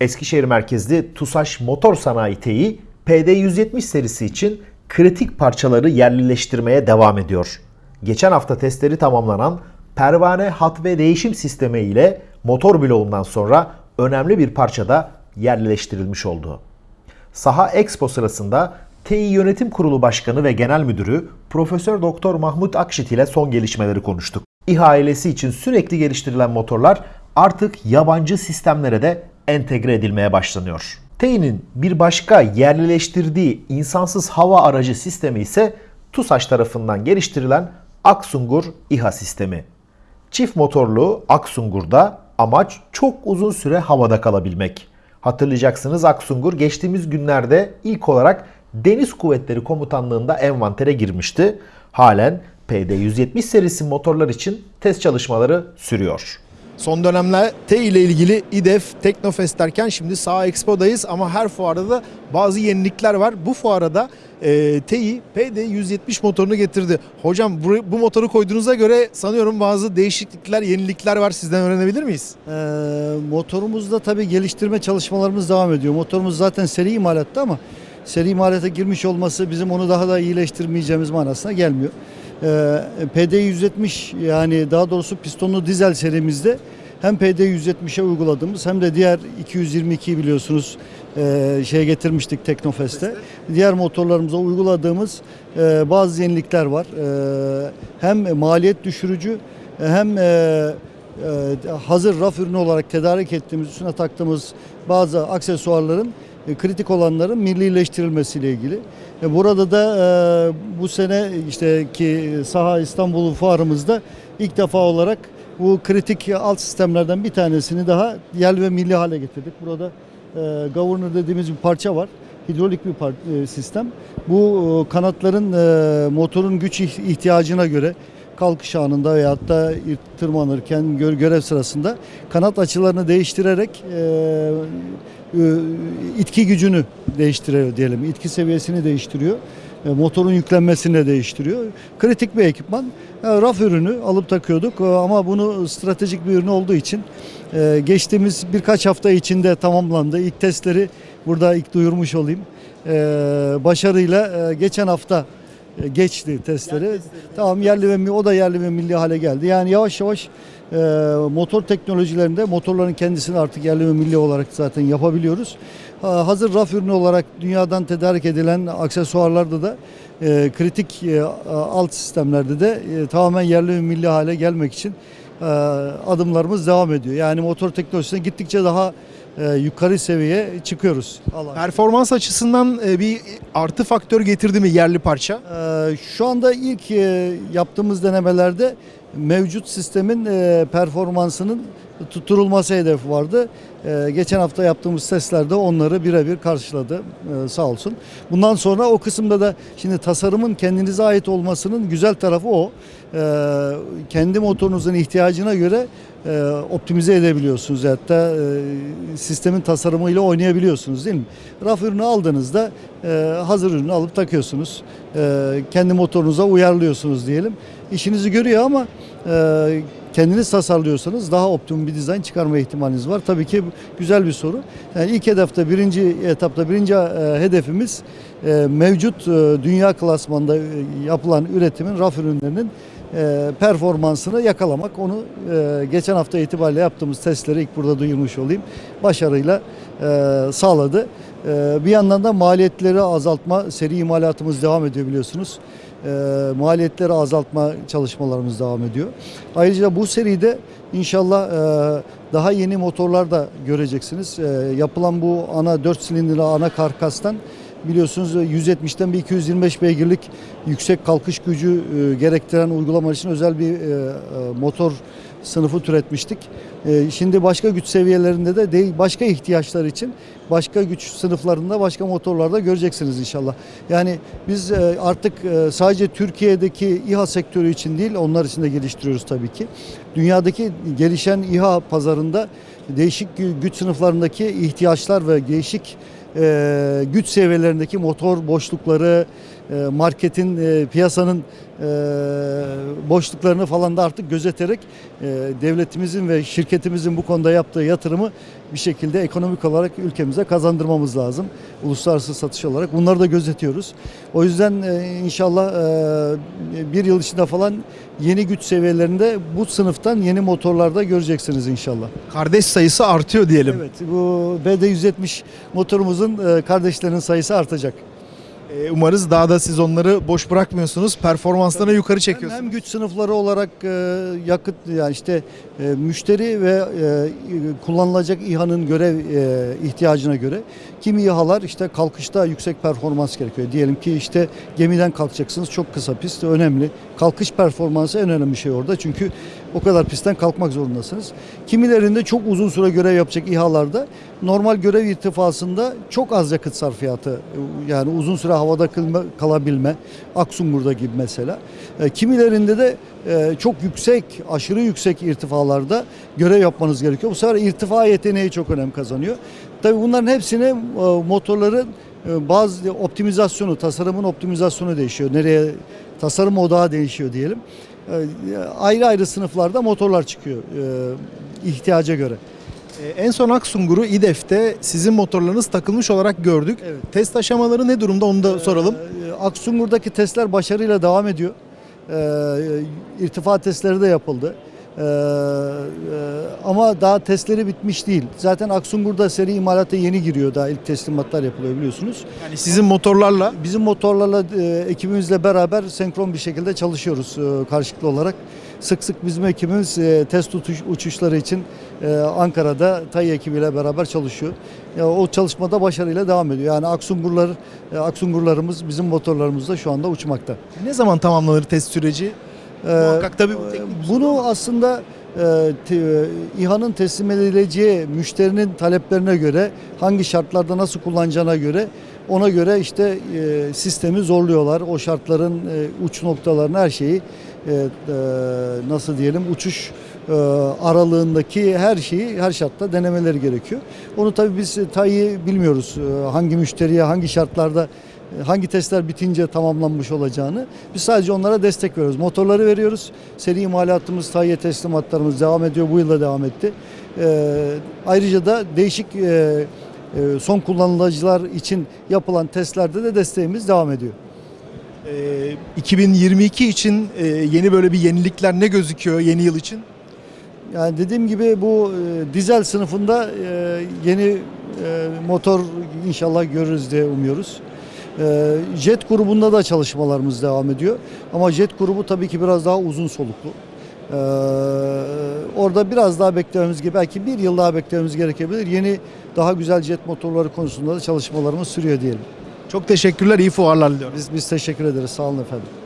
Eskişehir merkezli TUSAŞ Motor Sanayi TEİ PD170 serisi için kritik parçaları yerlileştirmeye devam ediyor. Geçen hafta testleri tamamlanan pervane hat ve değişim sistemi ile motor bloğundan sonra önemli bir parça da yerleştirilmiş oldu. Saha Expo sırasında Tİ Yönetim Kurulu Başkanı ve Genel Müdürü Profesör Doktor Mahmut Akşit ile son gelişmeleri konuştuk. İHA ailesi için sürekli geliştirilen motorlar artık yabancı sistemlere de entegre edilmeye başlanıyor. Tİ'nin bir başka yerlileştirdiği insansız hava aracı sistemi ise TUSAŞ tarafından geliştirilen Aksungur İHA sistemi. Çift motorlu Aksungur'da amaç çok uzun süre havada kalabilmek. Hatırlayacaksınız Aksungur geçtiğimiz günlerde ilk olarak Deniz Kuvvetleri Komutanlığı'nda envantere girmişti. Halen PD-170 serisi motorlar için test çalışmaları sürüyor. Son dönemler T ile ilgili İDEF, Teknofest derken şimdi Sağ Expo'dayız ama her fuarda da bazı yenilikler var. Bu fuara da e, TEİ PD170 motorunu getirdi. Hocam bu, bu motoru koyduğunuza göre sanıyorum bazı değişiklikler, yenilikler var. Sizden öğrenebilir miyiz? Ee, motorumuzda tabii geliştirme çalışmalarımız devam ediyor. Motorumuz zaten seri imalatta ama seri imalata girmiş olması bizim onu daha da iyileştirmeyeceğimiz manasına gelmiyor. Ee, PD170 yani daha doğrusu pistonlu dizel serimizde hem PD170'e uyguladığımız hem de diğer 222 biliyorsunuz e, şey getirmiştik Teknofest'te. Diğer motorlarımıza uyguladığımız e, bazı yenilikler var. E, hem maliyet düşürücü hem e, e, hazır raf ürünü olarak tedarik ettiğimiz, üstüne taktığımız bazı aksesuarların kritik olanların millileştirilmesiyle ilgili. E, Burada da e, bu sene işte ki Saha İstanbul fuarımızda ilk defa olarak bu kritik alt sistemlerden bir tanesini daha yerli ve milli hale getirdik. Burada e, governor dediğimiz bir parça var. Hidrolik bir e, sistem. Bu e, kanatların e, motorun güç ih- ihtiyacına göre kalkış anında veyahut da tırmanırken gö- görev sırasında kanat açılarını değiştirerek itki gücünü değiştiriyor diyelim. İtki seviyesini değiştiriyor. E, motorun yüklenmesini de değiştiriyor. Kritik bir ekipman. E, raf ürünü alıp takıyorduk e, ama bunu stratejik bir ürün olduğu için geçtiğimiz birkaç hafta içinde tamamlandı. İlk testleri burada ilk duyurmuş olayım. Başarıyla geçen hafta geçti testleri. Tamam yerli ve o da yerli ve milli hale geldi. Yani yavaş yavaş e, motor teknolojilerinde motorların kendisini artık yerli ve milli olarak zaten yapabiliyoruz. Ha, hazır raf ürünü olarak dünyadan tedarik edilen aksesuarlarda da e, kritik e, alt sistemlerde de e, tamamen yerli ve milli hale gelmek için e, adımlarımız devam ediyor. Yani motor teknolojisine gittikçe daha e, yukarı seviyeye çıkıyoruz. Allah. Performans açısından e, bir artı faktör getirdi mi yerli parça? Ee, Şu anda ilk e, yaptığımız denemelerde mevcut sistemin e, performansının tutturulması hedefi vardı. E, Geçen hafta yaptığımız testlerde onları birebir karşıladı e, sağ olsun. Bundan sonra o kısımda da şimdi tasarımın kendinize ait olmasının güzel tarafı o. E, Kendi motorunuzun ihtiyacına göre e, optimize edebiliyorsunuz. Hatta e, sistemin tasarımıyla oynayabiliyorsunuz değil mi? Raf ürünü aldığınızda e, hazır ürünü alıp takıyorsunuz. E, kendi motorunuza uyarlıyorsunuz diyelim. İşinizi görüyor ama e, kendiniz tasarlıyorsanız daha optimum bir dizayn çıkarma ihtimaliniz var. Tabii ki güzel bir soru. Yani ilk hedefte birinci etapta birinci e, hedefimiz e, mevcut e, dünya klasmanda e, yapılan üretimin raf ürünlerinin performansını yakalamak. Onu geçen hafta itibariyle yaptığımız testleri ilk burada duyurmuş olayım. Başarıyla sağladı. Bir yandan da maliyetleri azaltma, seri imalatımız devam ediyor biliyorsunuz. E, maliyetleri azaltma çalışmalarımız devam ediyor. Ayrıca bu seride inşallah e, daha yeni motorlar da göreceksiniz. E, yapılan bu ana 4 silindirli ana karkastan biliyorsunuz 170'ten bir 225 beygirlik yüksek kalkış gücü e, gerektiren uygulama için özel bir e, e, motor sınıfı türetmiştik. E, şimdi başka güç seviyelerinde de değil, başka ihtiyaçlar için başka güç sınıflarında başka motorlarda göreceksiniz inşallah. Yani biz e, artık e, sadece Türkiye'deki İHA sektörü için değil onlar için de geliştiriyoruz tabii ki. Dünyadaki gelişen İHA pazarında değişik gü- güç sınıflarındaki ihtiyaçlar ve değişik e, güç seviyelerindeki motor boşlukları, marketin, e, piyasanın e, boşluklarını falan da artık gözeterek e, devletimizin ve şirketimizin bu konuda yaptığı yatırımı bir şekilde ekonomik olarak ülkemize kazandırmamız lazım. Uluslararası satış olarak bunları da gözetiyoruz. O yüzden e, inşallah e, bir yıl içinde falan yeni güç seviyelerinde bu sınıftan yeni motorlarda göreceksiniz inşallah. Kardeş sayısı artıyor diyelim. Evet bu BD170 motorumuzun e, kardeşlerinin sayısı artacak. Ee, umarız daha da siz onları boş bırakmıyorsunuz. Performanslarını yukarı Hem, çekiyorsunuz. hem güç sınıfları olarak e, yakıt yani işte e, müşteri ve e, kullanılacak İHA'nın görev e, ihtiyacına göre kimi İHA'lar işte kalkışta yüksek performans gerekiyor. Diyelim ki işte gemiden kalkacaksınız çok kısa pist önemli. Kalkış performansı en önemli şey orada çünkü o kadar pistten kalkmak zorundasınız. Kimilerinde çok uzun süre görev yapacak İHA'larda normal görev irtifasında çok az yakıt sarfiyatı yani uzun süre havada kalabilme Aksungur'da gibi mesela. E, kimilerinde de e, çok yüksek, aşırı yüksek irtifalarda görev yapmanız gerekiyor. Bu sefer irtifa yeteneği çok önem kazanıyor. Tabii bunların hepsine e, motorların e, bazı optimizasyonu, tasarımın optimizasyonu değişiyor. Nereye tasarım odağı değişiyor diyelim. E, ayrı ayrı sınıflarda motorlar çıkıyor ihtiyaca göre. En son Aksungur'u İDEF'te sizin motorlarınız takılmış olarak gördük. Evet. Test aşamaları ne durumda onu da soralım. Aksungur'daki testler başarıyla devam ediyor. İrtifa testleri de yapıldı. Ee, e, ama daha testleri bitmiş değil. Zaten Aksungur'da seri imalata yeni giriyor. Daha ilk teslimatlar yapılıyor biliyorsunuz. Yani sizin motorlarla Bizim motorlarla e, ekibimizle beraber senkron bir şekilde çalışıyoruz e, karşılıklı olarak. Sık sık bizim ekibimiz e, test uçuş, uçuşları için e, Ankara'da TAI ekibiyle beraber çalışıyor. Ya, o çalışmada başarıyla devam ediyor. Yani Aksungurlar, e, Aksungurlarımız bizim motorlarımızda şu anda uçmakta. ne zaman tamamlanır test süreci? Ee, Muhakkak tabii bu teknik bir Bunu aslında e, te- İHA'nın teslim edileceği müşterinin taleplerine göre hangi şartlarda nasıl kullanacağına göre ona göre işte e, sistemi zorluyorlar. O şartların e, uç noktalarını her şeyi e, e, nasıl diyelim uçuş e, aralığındaki her şeyi her şartta denemeleri gerekiyor. Onu tabii biz e, TAİ'yi bilmiyoruz. E, hangi müşteriye hangi şartlarda e, hangi testler bitince tamamlanmış olacağını. Biz sadece onlara destek veriyoruz. Motorları veriyoruz. Seri imalatımız, TAİ'ye teslimatlarımız devam ediyor. Bu yılda devam etti. E, ayrıca da değişik e, e, son kullanıcılar için yapılan testlerde de desteğimiz devam ediyor. Ee, 2022 için e, yeni böyle bir yenilikler ne gözüküyor yeni yıl için? Yani dediğim gibi bu e, dizel sınıfında e, yeni e, motor inşallah görürüz diye umuyoruz. E, jet grubunda da çalışmalarımız devam ediyor. Ama jet grubu tabii ki biraz daha uzun soluklu. E, orada biraz daha beklememiz gibi belki bir yıl daha beklememiz gerekebilir. Yeni daha güzel jet motorları konusunda da çalışmalarımız sürüyor diyelim. Çok teşekkürler, iyi fuarlar diliyorum. Biz biz teşekkür ederiz. Sağ olun efendim.